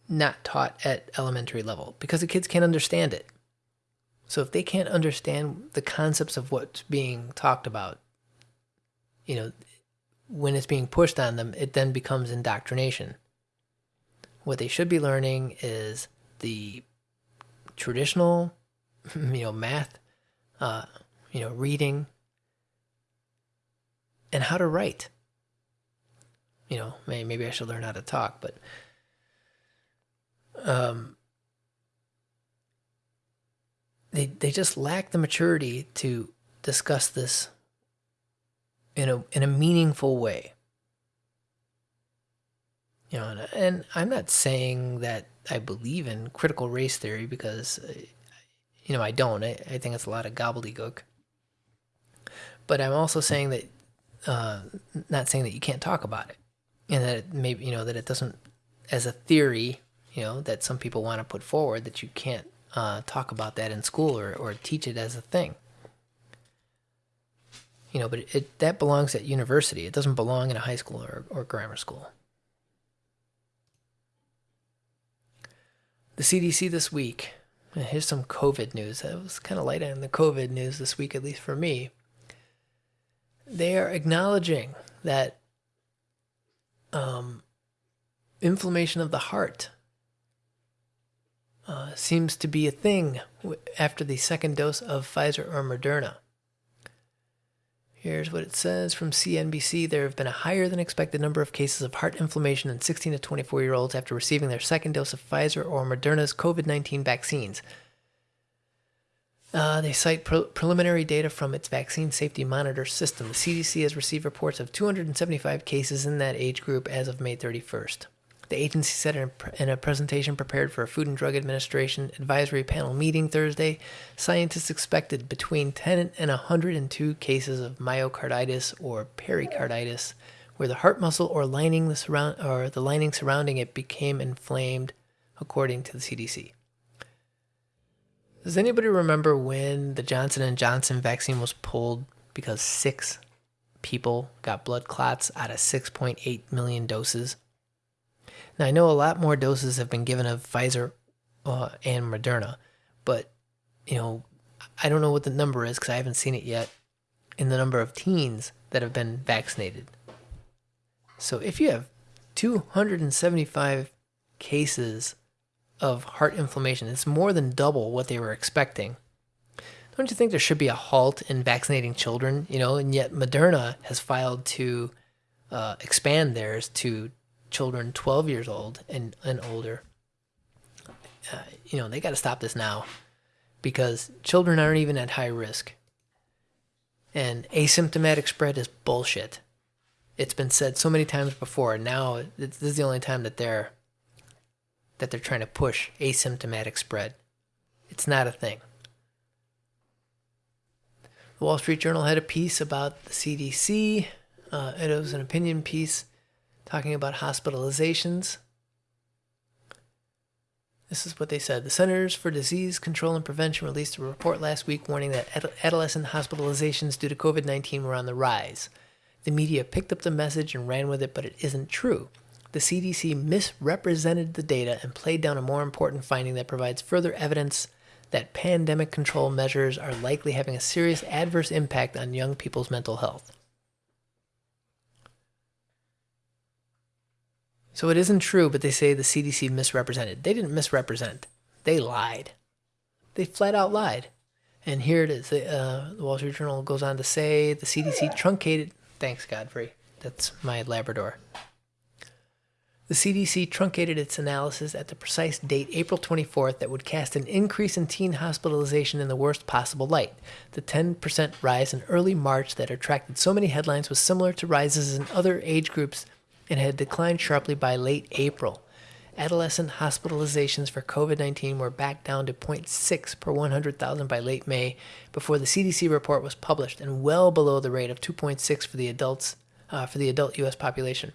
not taught at elementary level because the kids can't understand it. So if they can't understand the concepts of what's being talked about, you know, when it's being pushed on them, it then becomes indoctrination. What they should be learning is the traditional, you know, math, uh, you know, reading, and how to write you know, maybe I should learn how to talk, but um, they they just lack the maturity to discuss this in a in a meaningful way. You know, and, I'm not saying that I believe in critical race theory because, uh, you know, I don't. I, I think it's a lot of gobbledygook. But I'm also saying that, uh, not saying that you can't talk about it and that it maybe you know that it doesn't as a theory you know that some people want to put forward that you can't uh, talk about that in school or, or teach it as a thing you know but it, it, that belongs at university it doesn't belong in a high school or, or grammar school the cdc this week here's some covid news it was kind of light on the covid news this week at least for me they are acknowledging that um, inflammation of the heart uh, seems to be a thing after the second dose of Pfizer or Moderna. Here's what it says from CNBC. There have been a higher than expected number of cases of heart inflammation in 16 to 24 year olds after receiving their second dose of Pfizer or Moderna's COVID 19 vaccines. Uh, they cite pre- preliminary data from its vaccine safety monitor system. The CDC has received reports of 275 cases in that age group as of May 31st. The agency said in a, presentation prepared for a Food and Drug Administration advisory panel meeting Thursday, scientists expected between 10 and 102 cases of myocarditis or pericarditis, where the heart muscle or lining the surround or the lining surrounding it became inflamed, according to the CDC. Does anybody remember when the Johnson and Johnson vaccine was pulled because six people got blood clots out of 6.8 million doses? Now I know a lot more doses have been given of Pfizer uh, and Moderna, but you know I don't know what the number is because I haven't seen it yet in the number of teens that have been vaccinated. So if you have 275 cases of heart inflammation. It's more than double what they were expecting. Don't you think there should be a halt in vaccinating children? You know, and yet Moderna has filed to uh, expand theirs to children 12 years old and, and older. Uh, you know, they got to stop this now because children aren't even at high risk. And asymptomatic spread is bullshit. It's been said so many times before. And now this is the only time that they're that they're trying to push asymptomatic spread. It's not a thing. The Wall Street Journal had a piece about the CDC. Uh, it was an opinion piece talking about hospitalizations. This is what they said. The Centers for Disease Control and Prevention released a report last week warning that ad- adolescent hospitalizations due to COVID 19 were on the rise. The media picked up the message and ran with it, but it isn't true. The CDC misrepresented the data and played down a more important finding that provides further evidence that pandemic control measures are likely having a serious adverse impact on young people's mental health. So it isn't true, but they say the CDC misrepresented. They didn't misrepresent, they lied. They flat out lied. And here it is. Uh, the Wall Street Journal goes on to say the CDC truncated. Thanks, Godfrey. That's my Labrador. The CDC truncated its analysis at the precise date, April 24th, that would cast an increase in teen hospitalization in the worst possible light. The 10% rise in early March that attracted so many headlines was similar to rises in other age groups and had declined sharply by late April. Adolescent hospitalizations for COVID 19 were back down to 0.6 per 100,000 by late May before the CDC report was published, and well below the rate of 2.6 for the adults uh, for the adult U.S. population.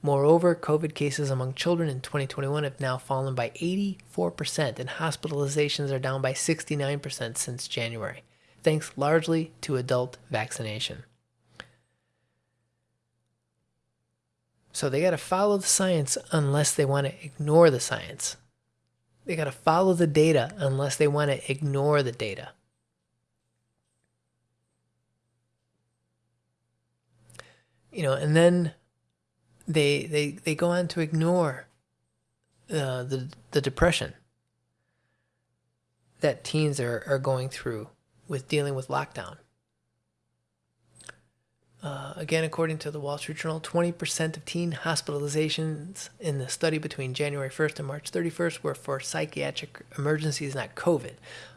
Moreover, COVID cases among children in 2021 have now fallen by 84%, and hospitalizations are down by 69% since January, thanks largely to adult vaccination. So they got to follow the science unless they want to ignore the science. They got to follow the data unless they want to ignore the data. You know, and then they they they go on to ignore uh, the the depression that teens are, are going through with dealing with lockdown. Uh, again, according to the Wall Street Journal, 20% of teen hospitalizations in the study between January 1st and March 31st were for psychiatric emergencies, not COVID.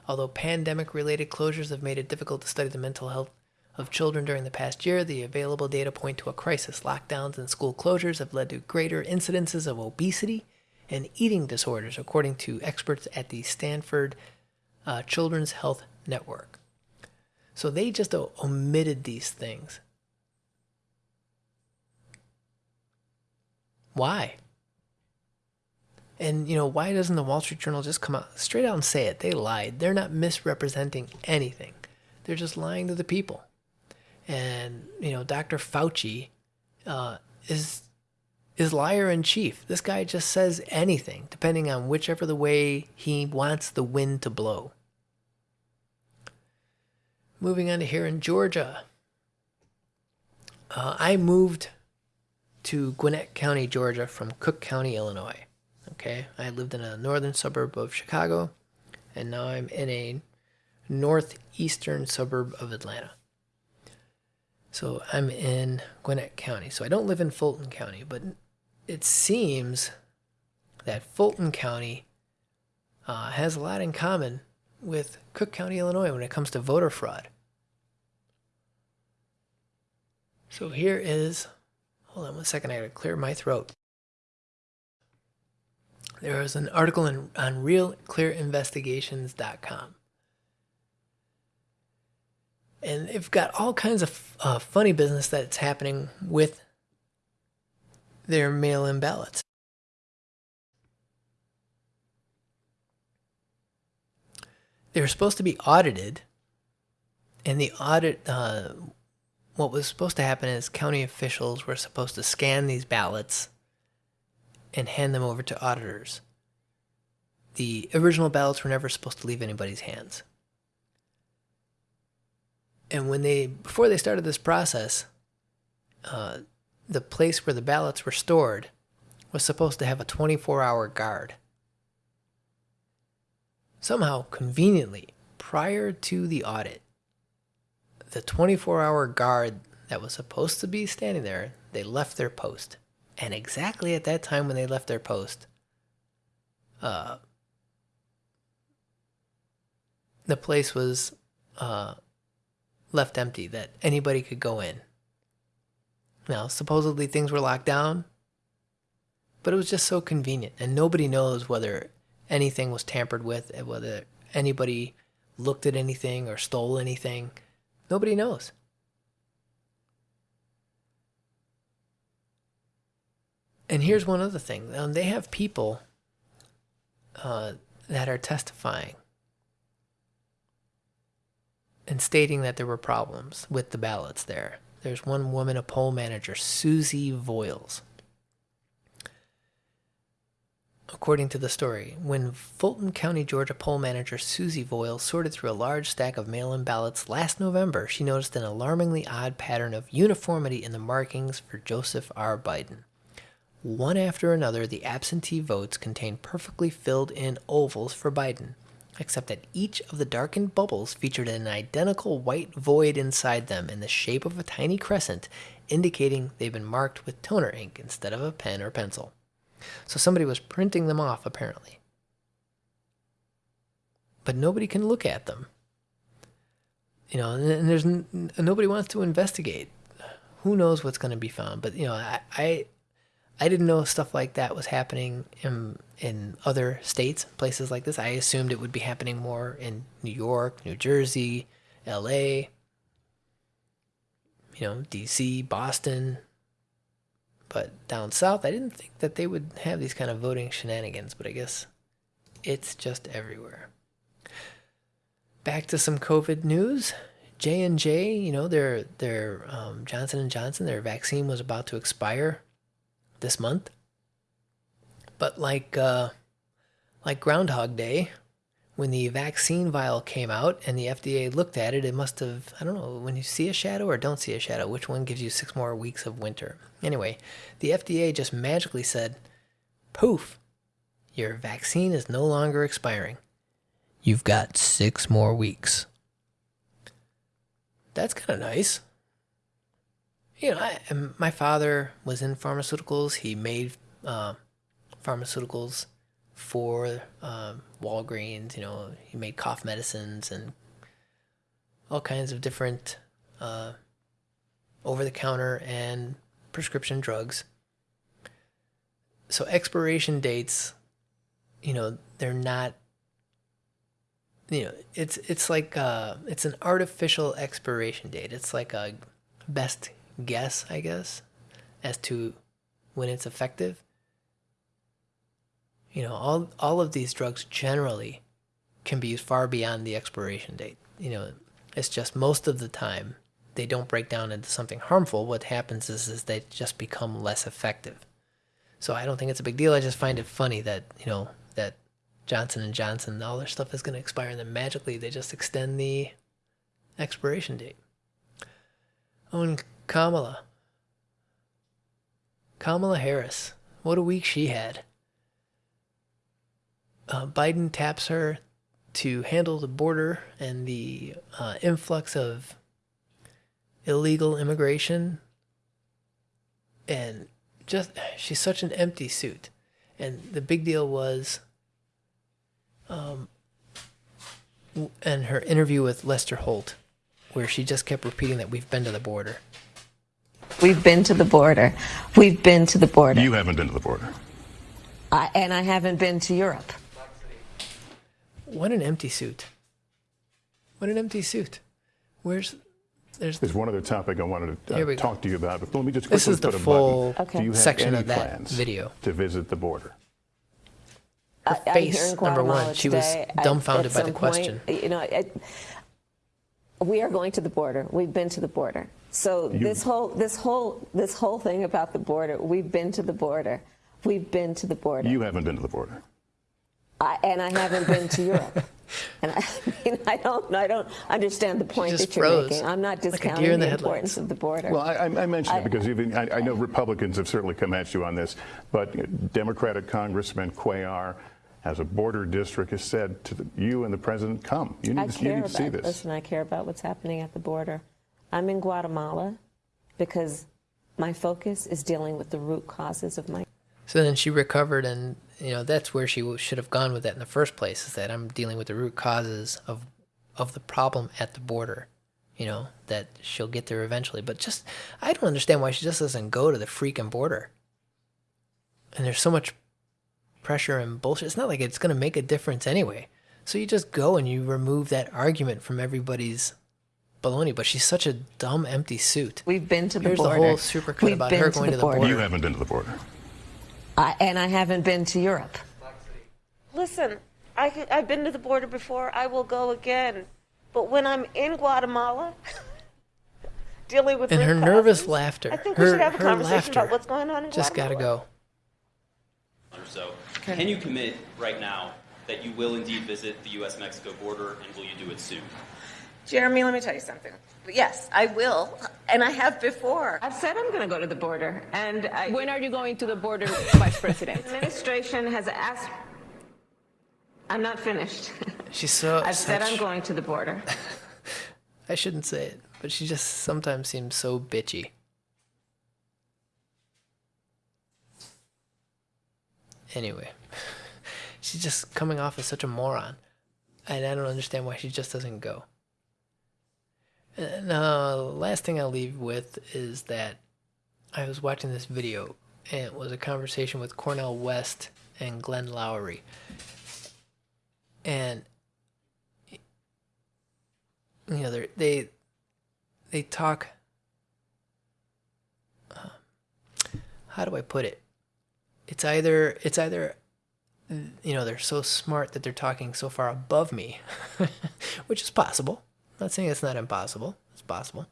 Although pandemic related closures have made it difficult to study the mental health of children during the past year, the available data point to a crisis. Lockdowns and school closures have led to greater incidences of obesity and eating disorders, according to experts at the Stanford uh, Children's Health Network. So they just omitted these things. Why? And you know, why doesn't the Wall Street Journal just come out straight out and say it? They lied. They're not misrepresenting anything. They're just lying to the people. And you know, Dr. Fauci uh, is is liar in chief. This guy just says anything, depending on whichever the way he wants the wind to blow. Moving on to here in Georgia. Uh, I moved to Gwinnett County, Georgia from Cook County, Illinois. Okay, I lived in a northern suburb of Chicago, and now I'm in a northeastern suburb of Atlanta. So I'm in Gwinnett County. So I don't live in Fulton County, but it seems that Fulton County uh, has a lot in common with Cook County, Illinois when it comes to voter fraud. So here is, hold on one second, I gotta clear my throat. There is an article in, on realclearinvestigations.com. And they've got all kinds of uh, funny business that's happening with their mail in ballots. They were supposed to be audited, and the audit, uh, what was supposed to happen is county officials were supposed to scan these ballots and hand them over to auditors. The original ballots were never supposed to leave anybody's hands. And when they, before they started this process, uh, the place where the ballots were stored was supposed to have a 24 hour guard. Somehow, conveniently, prior to the audit, the 24 hour guard that was supposed to be standing there, they left their post. And exactly at that time when they left their post, uh, the place was uh, left empty, that anybody could go in. Now, supposedly things were locked down, but it was just so convenient, and nobody knows whether anything was tampered with, whether anybody looked at anything or stole anything. Nobody knows. And here's one other thing um, they have people uh, that are testifying and stating that there were problems with the ballots there. There's one woman, a poll manager, Susie Voyles. According to the story, when Fulton County, Georgia poll manager Susie Voyles sorted through a large stack of mail in ballots last November, she noticed an alarmingly odd pattern of uniformity in the markings for Joseph R. Biden. One after another, the absentee votes contained perfectly filled in ovals for Biden, except that each of the darkened bubbles featured an identical white void inside them in the shape of a tiny crescent, indicating they'd been marked with toner ink instead of a pen or pencil. So somebody was printing them off, apparently. But nobody can look at them. You know, and there's nobody wants to investigate. Who knows what's going to be found? But you know, I, I I didn't know stuff like that was happening in in other states, places like this. I assumed it would be happening more in New York, New Jersey, L.A., you know, D.C., Boston. But down south, I didn't think that they would have these kind of voting shenanigans. But I guess it's just everywhere. Back to some COVID news. J and J, you know, their their um, Johnson and Johnson, their vaccine was about to expire this month. But like uh, like Groundhog Day, when the vaccine vial came out and the FDA looked at it, it must have I don't know when you see a shadow or don't see a shadow, which one gives you six more weeks of winter. Anyway, the FDA just magically said, "Poof, your vaccine is no longer expiring. You've got six more weeks." That's kind of nice you know, I, my father was in pharmaceuticals. He made uh, pharmaceuticals for um, Walgreens. You know, he made cough medicines and all kinds of different uh, over-the-counter and prescription drugs. So expiration dates, you know, they're not. You know, it's it's like uh, it's an artificial expiration date. It's like a best guess, I guess, as to when it's effective. You know, all all of these drugs generally can be used far beyond the expiration date. You know, it's just most of the time they don't break down into something harmful. What happens is is they just become less effective. So I don't think it's a big deal. I just find it funny that, you know, that Johnson and Johnson, all their stuff is going to expire and then magically they just extend the expiration date. Oh, and Kamala. Kamala Harris. What a week she had. Uh, Biden taps her to handle the border and the uh, influx of illegal immigration. And just, she's such an empty suit. And the big deal was, um, and her interview with Lester Holt, where she just kept repeating that we've been to the border. We've been to the border. We've been to the border. You haven't been to the border. I, and I haven't been to Europe. What an empty suit. What an empty suit. Where's there's There's one other topic I wanted to uh, talk to you about. But let me just This quickly is the put a full button. Do you have section any of that plans video. to visit the border? her I- face, here number one, Guatemala she was today. I- dumbfounded at by the some point, question. You know, I, we are going to the border. We've been to the border. So You- this whole this whole this whole thing about the border, we've been to the border. We've been to the border. You haven't been to the border. I, and I haven't been to Europe. And I, mean, I don't, I don't understand the point that you're froze, making. I'm not discounting deer in the, the importance of the border. Well, I, I I mentioned I- it because even I, I know Republicans have certainly come at you on this, but Democratic Congressman Cuellar, as a border district, has said to the, you and the president, "Come, you need, to, you care need to see about, this." listen, I care about what's happening at the border. I'm in Guatemala because my focus is dealing with the root causes of my So then she recovered, and you know that's where she should have gone with that in the first place. Is that I'm dealing with the root causes of of the problem at the border. You know that she'll get there eventually, but just I don't understand why she just doesn't go to the freaking border. And there's so much pressure and bullshit. It's not like it's gonna make a difference anyway. So you just go and you remove that argument from everybody's baloney. But she's such a dumb, empty suit. We've been to the Here's border. the whole supercut We've about been her to going the to the border. border. You haven't been to the border. I, and I haven't been to Europe. Listen, I, I've been to the border before. I will go again. But when I'm in Guatemala, dealing with and root her nervous laughter. I think her, we should have a conversation laughter about what's going on in just Guatemala. gotta go. or so. Can you commit right now that you will indeed visit the U.S. Mexico border and will you do it soon? Jeremy, let me tell you something. Yes, I will, and I have before. I've said I'm going to go to the border, and I, When are you going to the border, Vice President? the administration has asked. I'm not finished. She's so. I've said I'm going to the border. I shouldn't say it, but she just sometimes seems so bitchy. Anyway, she's just coming off as such a moron, and I don't understand why she just doesn't go. And uh, last thing I'll leave with is that I was watching this video, and it was a conversation with Cornel West and Glenn Loury, and you know they they they talk uh, how do i put it? It's either it's either you know they're so smart that they're talking so far above me which is possible not saying it's not impossible it's possible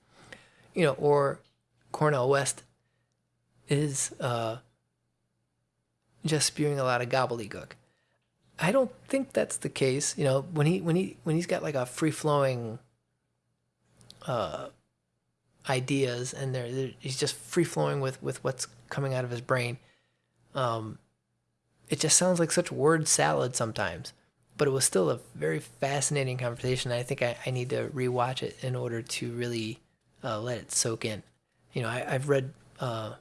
you know or cornel west is uh just spewing a lot of gobbledygook I don't think that's the case. You know, when he when he when he's got like a free flowing uh, ideas and they're, they're- he's just free flowing with with what's coming out of his brain. Um, it just sounds like such word salad sometimes, but it was still a very fascinating conversation. I think I, I need to rewatch it in order to really uh, let it soak in. You know, I, I've read uh,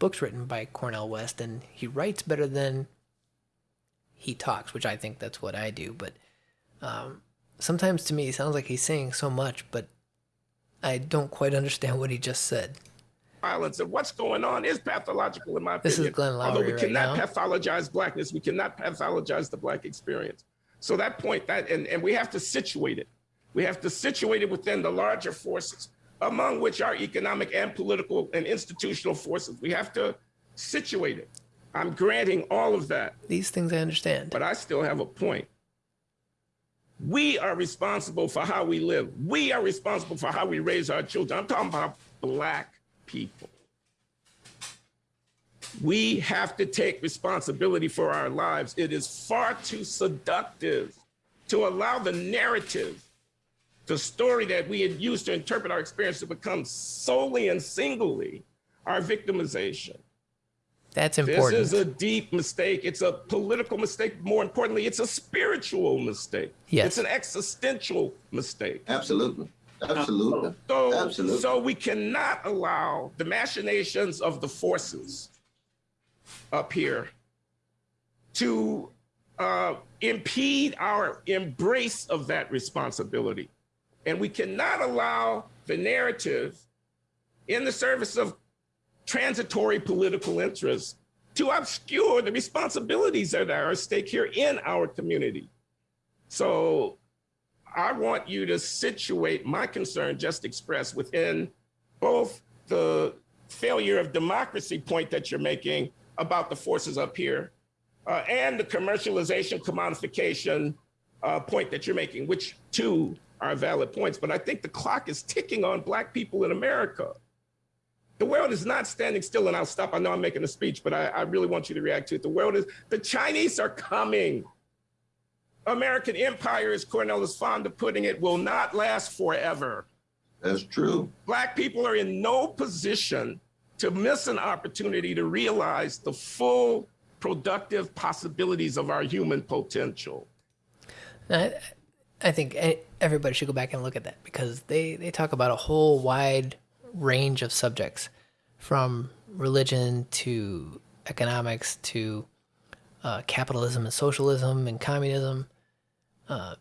books written by Cornel West, and he writes better than he talks, which I think that's what I do. But um, sometimes to me, it sounds like he's saying so much, but I don't quite understand what he just said. violence and what's going on is pathological in my This is opinion. Glenn Although Loury we right cannot now. pathologize blackness, we cannot pathologize the black experience. So that point, that and, and we have to situate it. We have to situate it within the larger forces, among which are economic and political and institutional forces. We have to situate it. I'm granting all of that. These things I understand. But I still have a point. We are responsible for how we live. We are responsible for how we raise our children. I'm talking about black people. We have to take responsibility for our lives. It is far too seductive to allow the narrative, the story that we had used to interpret our experience to become solely and singly our victimization. That's important. This is a deep mistake. It's a political mistake. More importantly, it's a spiritual mistake. Yes. It's an existential mistake. Absolutely. Absolutely. So, Absolutely. so we cannot allow the machinations of the forces up here to uh, impede our embrace of that responsibility. And we cannot allow the narrative in the service of transitory political interests to obscure the responsibilities that are at stake here in our community. So I want you to situate my concern just expressed within both the failure of democracy point that you're making about the forces up here uh, and the commercialization, commodification uh, point that you're making, which two are valid points. But I think the clock is ticking on Black people in America. The world is not standing still, and I'll stop. I know I'm making a speech, but I, I really want you to react to it. The world is, the Chinese are coming. American empire, as Cornel is fond of putting it, will not last forever. That's true. Black people are in no position to miss an opportunity to realize the full productive possibilities of our human potential. I, I think everybody should go back and look at that because they, they talk about a whole wide range of subjects from religion to economics to uh, capitalism and socialism and communism, uh,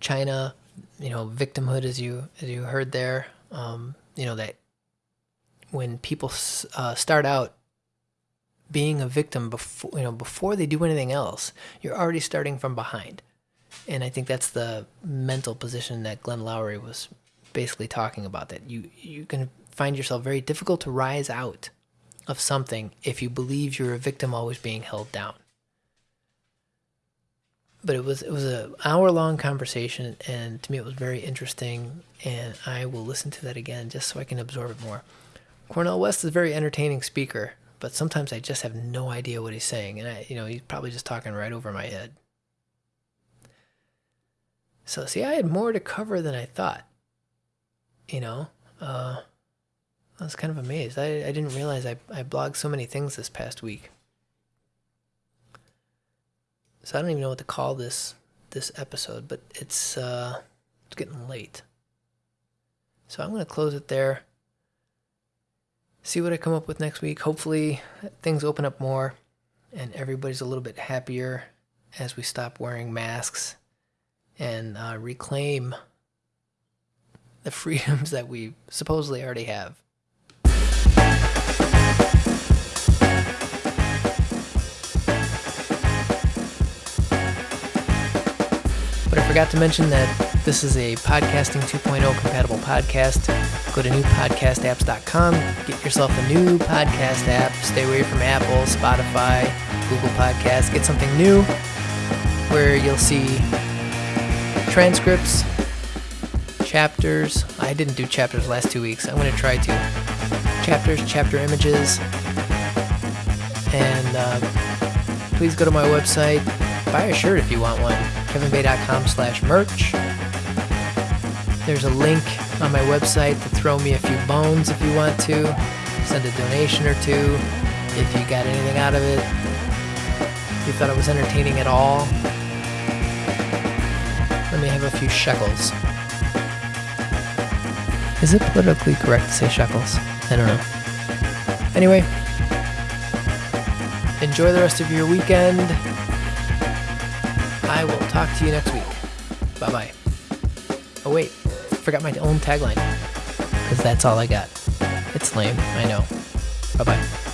China, you know, victimhood as you as you heard there. Um, you know that when people uh, start out being a victim before you know before they do anything else, you're already starting from behind. And I think that's the mental position that Glenn Loury was basically talking about. That you you can find yourself very difficult to rise out of something if you believe you're a victim always being held down. But it was it was a hour long conversation, and to me it was very interesting. And I will listen to that again just so I can absorb it more. Cornel West is a very entertaining speaker, but sometimes I just have no idea what he's saying, and I you know he's probably just talking right over my head. So see, I had more to cover than I thought. You know, uh, I was kind of amazed. I, I didn't realize I, I blogged so many things this past week. So I don't even know what to call this this episode, but it's uh, it's getting late. So I'm gonna close it there. See what I come up with next week. Hopefully things open up more, and everybody's a little bit happier as we stop wearing masks and uh, reclaim the freedoms that we supposedly already have. But I forgot to mention that this is a podcasting 2.0 compatible podcast. Go to newpodcastapps.com, get yourself a new podcast app. Stay away from Apple, Spotify, Google Podcasts. Get something new where you'll see transcripts, chapters. I didn't do chapters last two weeks. I'm going to try to. Chapters, chapter images. And uh, please go to my website. Buy a shirt if you want one. kevinbay.com slash merch. There's a link on my website to throw me a few bones if you want to. Send a donation or two if you got anything out of it. If you thought it was entertaining at all. Let me have a few shekels. Is it politically correct to say shekels? I don't know. Anyway, enjoy the rest of your weekend. I will talk to you next week. Bye bye. Oh, wait. Forgot my own tagline. Because that's all I got. It's lame, I know. Bye bye.